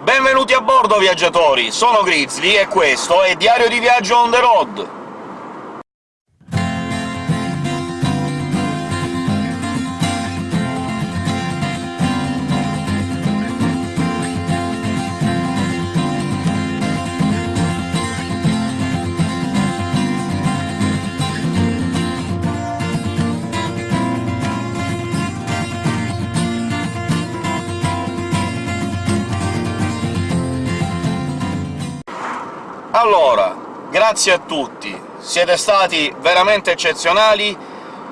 Benvenuti a bordo, viaggiatori! Sono Grizzly e questo è Diario di Viaggio on the road! Allora, grazie a tutti, siete stati veramente eccezionali,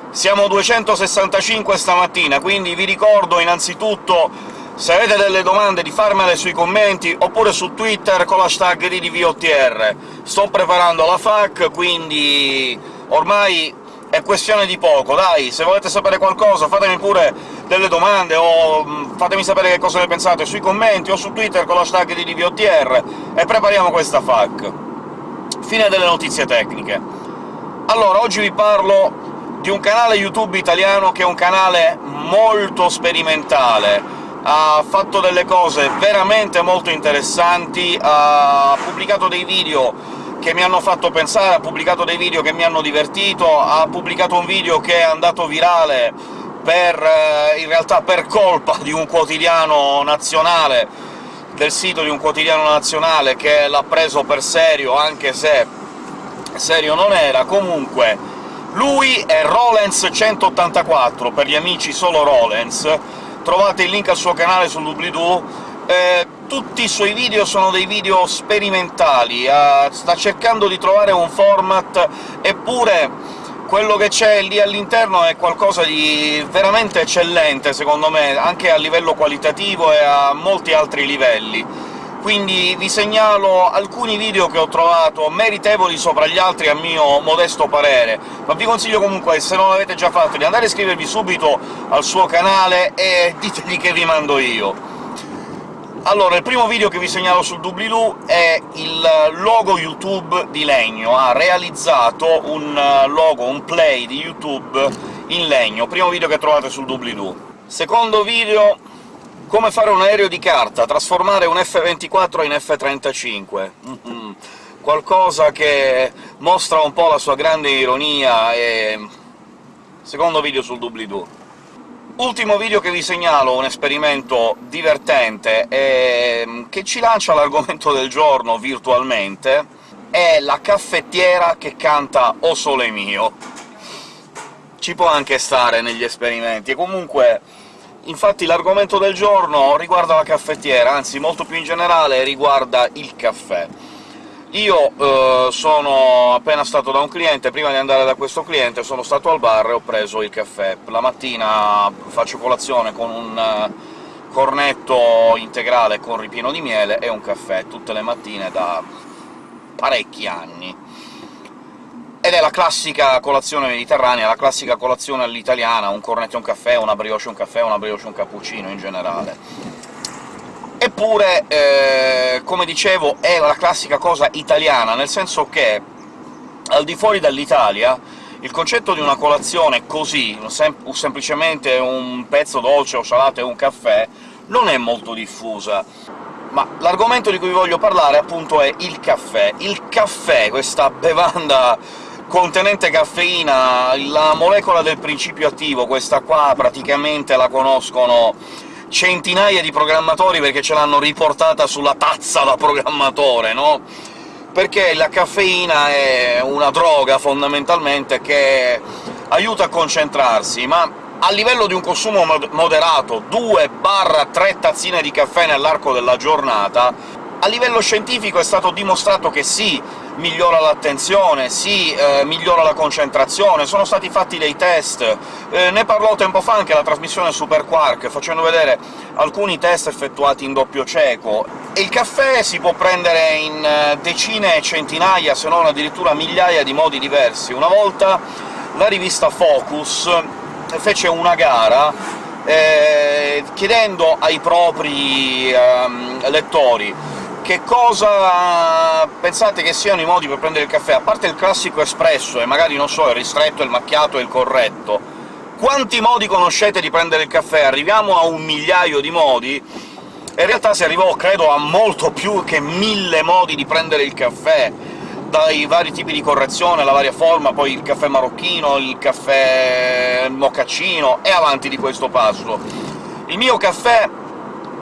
siamo 265 stamattina, quindi vi ricordo innanzitutto, se avete delle domande, di farmele sui commenti, oppure su Twitter con l'hashtag DDVOTR. Sto preparando la FAQ, quindi ormai è questione di poco, dai! Se volete sapere qualcosa fatemi pure delle domande, o mm, fatemi sapere che cosa ne pensate sui commenti o su Twitter con l'hashtag di DVOTR, e prepariamo questa FAQ. Fine delle notizie tecniche. Allora, oggi vi parlo di un canale YouTube italiano che è un canale molto sperimentale, ha fatto delle cose veramente molto interessanti, ha pubblicato dei video che mi hanno fatto pensare, ha pubblicato dei video che mi hanno divertito, ha pubblicato un video che è andato virale per, eh, in realtà per colpa di un quotidiano nazionale, del sito di un quotidiano nazionale che l'ha preso per serio, anche se serio non era. Comunque, lui è Rolens184, per gli amici solo Rolens, trovate il link al suo canale sul doobly-doo, eh, tutti i suoi video sono dei video sperimentali, eh, sta cercando di trovare un format, eppure quello che c'è lì all'interno è qualcosa di veramente eccellente, secondo me, anche a livello qualitativo e a molti altri livelli. Quindi vi segnalo alcuni video che ho trovato meritevoli sopra gli altri a mio modesto parere, ma vi consiglio comunque, se non l'avete già fatto, di andare a iscrivervi subito al suo canale e ditegli che vi mando io. Allora, il primo video che vi segnalo sul doobly-doo è il logo YouTube di legno. Ha realizzato un eh, logo, un play di YouTube in legno. Primo video che trovate sul doobly-doo. Secondo video come fare un aereo di carta, trasformare un F-24 in F-35. Mm -hmm. Qualcosa che mostra un po' la sua grande ironia e... Secondo video sul doobly-doo. Ultimo video che vi segnalo, un esperimento divertente e che ci lancia l'argomento del giorno virtualmente, è la caffettiera che canta «O sole mio». Ci può anche stare negli esperimenti, e comunque infatti l'argomento del giorno riguarda la caffettiera, anzi molto più in generale riguarda il caffè. Io eh, sono appena stato da un cliente, prima di andare da questo cliente sono stato al bar e ho preso il caffè. La mattina faccio colazione con un eh, cornetto integrale con ripieno di miele e un caffè, tutte le mattine da parecchi anni. Ed è la classica colazione mediterranea, la classica colazione all'italiana, un cornetto e un caffè, una brioche e un caffè, una brioche e un cappuccino in generale Eppure, eh, come dicevo, è la classica cosa italiana, nel senso che al di fuori dall'Italia il concetto di una colazione così, sem semplicemente un pezzo dolce o salato e un caffè, non è molto diffusa. Ma l'argomento di cui voglio parlare, appunto, è il caffè. Il caffè, questa bevanda contenente caffeina, la molecola del principio attivo, questa qua praticamente la conoscono centinaia di programmatori perché ce l'hanno riportata sulla tazza da programmatore, no? Perché la caffeina è una droga, fondamentalmente, che aiuta a concentrarsi, ma a livello di un consumo moderato, 2-3 tazzine di caffè nell'arco della giornata, a livello scientifico è stato dimostrato che sì, migliora l'attenzione, sì, eh, migliora la concentrazione, sono stati fatti dei test, eh, ne parlò tempo fa anche la trasmissione Super Quark, facendo vedere alcuni test effettuati in doppio cieco. E il caffè si può prendere in eh, decine e centinaia, se non addirittura migliaia di modi diversi. Una volta la rivista Focus fece una gara eh, chiedendo ai propri ehm, lettori che cosa pensate che siano i modi per prendere il caffè? A parte il classico espresso, e magari, non so, il ristretto, il macchiato e il corretto, quanti modi conoscete di prendere il caffè? Arriviamo a un migliaio di modi? e in realtà si arrivò, credo, a molto più che mille modi di prendere il caffè, dai vari tipi di correzione, la varia forma, poi il caffè marocchino, il caffè mocaccino, e avanti di questo passo. Il mio caffè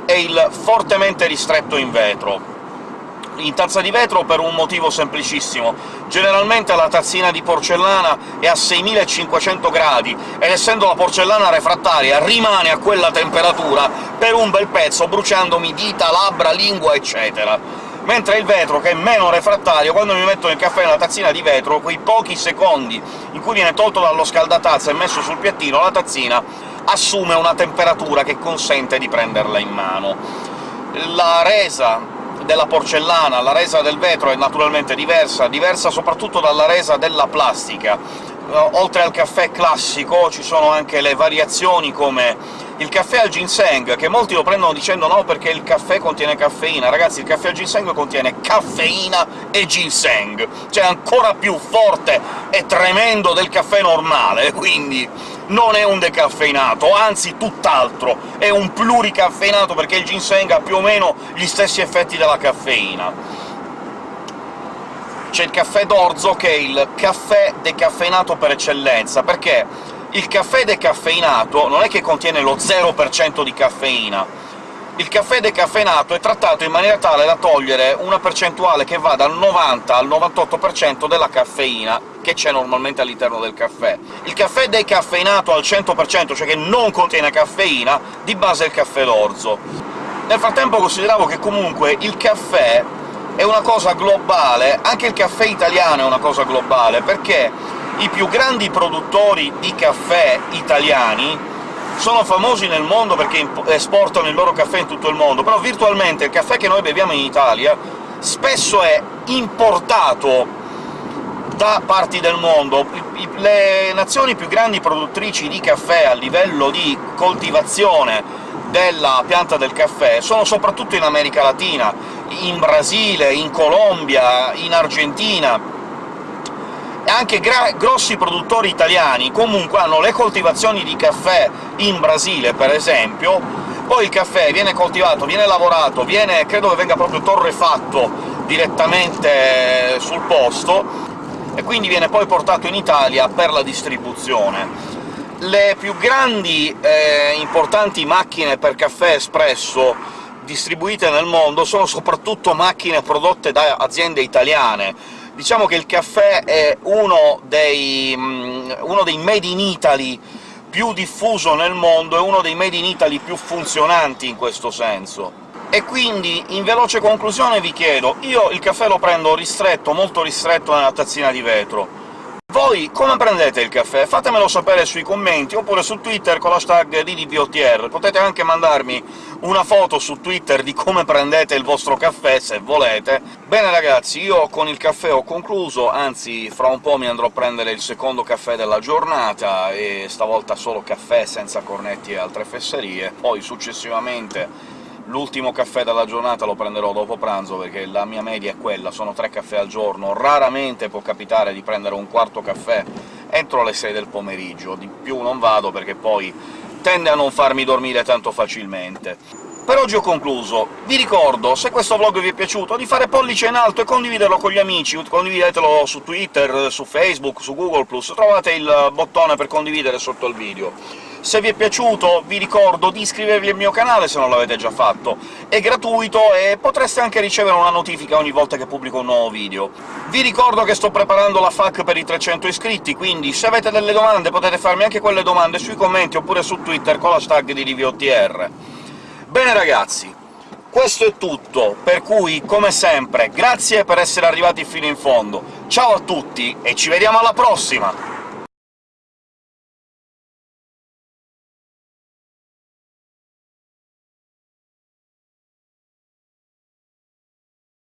è il fortemente ristretto in vetro, in tazza di vetro per un motivo semplicissimo. Generalmente la tazzina di porcellana è a 6500 gradi, ed essendo la porcellana refrattaria rimane a quella temperatura per un bel pezzo, bruciandomi dita, labbra, lingua, eccetera mentre il vetro, che è meno refrattario, quando mi metto il caffè nella tazzina di vetro, quei pochi secondi in cui viene tolto dallo scaldatazza e messo sul piattino, la tazzina assume una temperatura che consente di prenderla in mano. La resa della porcellana, la resa del vetro è naturalmente diversa, diversa soprattutto dalla resa della plastica. Uh, oltre al caffè classico ci sono anche le variazioni come il caffè al ginseng, che molti lo prendono dicendo «no, perché il caffè contiene caffeina». Ragazzi, il caffè al ginseng contiene caffeina e ginseng, cioè ancora più forte e tremendo del caffè normale, quindi non è un decaffeinato, anzi tutt'altro, è un pluricaffeinato, perché il ginseng ha più o meno gli stessi effetti della caffeina. C'è il caffè d'orzo, che è il caffè decaffeinato per eccellenza, perché il caffè decaffeinato non è che contiene lo 0% di caffeina, il caffè decaffeinato è trattato in maniera tale da togliere una percentuale che va dal 90 al 98% della caffeina che c'è normalmente all'interno del caffè. Il caffè decaffeinato al 100%, cioè che non contiene caffeina, di base è il caffè d'orzo. Nel frattempo consideravo che comunque il caffè è una cosa globale, anche il caffè italiano è una cosa globale, perché i più grandi produttori di caffè italiani sono famosi nel mondo perché esportano il loro caffè in tutto il mondo, però virtualmente il caffè che noi beviamo in Italia spesso è importato da parti del mondo. Le nazioni più grandi produttrici di caffè a livello di coltivazione della pianta del caffè sono soprattutto in America Latina, in Brasile, in Colombia, in Argentina, anche grossi produttori italiani comunque hanno le coltivazioni di caffè in Brasile, per esempio, poi il caffè viene coltivato, viene lavorato, viene, credo che venga proprio torrefatto direttamente sul posto, e quindi viene poi portato in Italia per la distribuzione. Le più grandi e eh, importanti macchine per caffè espresso distribuite nel mondo sono soprattutto macchine prodotte da aziende italiane. Diciamo che il caffè è uno dei, mm, uno dei made in Italy più diffuso nel mondo, è uno dei made in Italy più funzionanti in questo senso. E quindi, in veloce conclusione, vi chiedo, io il caffè lo prendo ristretto, molto ristretto nella tazzina di vetro. Voi come prendete il caffè? Fatemelo sapere sui commenti, oppure su Twitter con l'hashtag DDVOTR. Potete anche mandarmi una foto su Twitter di come prendete il vostro caffè, se volete. Bene ragazzi, io con il caffè ho concluso, anzi fra un po' mi andrò a prendere il secondo caffè della giornata, e stavolta solo caffè senza cornetti e altre fesserie, poi successivamente L'ultimo caffè della giornata lo prenderò dopo pranzo, perché la mia media è quella, sono tre caffè al giorno. Raramente può capitare di prendere un quarto caffè entro le 6 del pomeriggio, di più non vado perché poi tende a non farmi dormire tanto facilmente. Per oggi ho concluso. Vi ricordo, se questo vlog vi è piaciuto, di fare pollice in alto e condividerlo con gli amici, condividetelo su Twitter, su Facebook, su Google+, trovate il bottone per condividere sotto il video. Se vi è piaciuto vi ricordo di iscrivervi al mio canale se non l'avete già fatto, è gratuito e potreste anche ricevere una notifica ogni volta che pubblico un nuovo video. Vi ricordo che sto preparando la FAQ per i 300 iscritti, quindi se avete delle domande potete farmi anche quelle domande sui commenti oppure su Twitter con l'hashtag di DVOTR. Bene ragazzi, questo è tutto, per cui, come sempre, grazie per essere arrivati fino in fondo, ciao a tutti e ci vediamo alla prossima!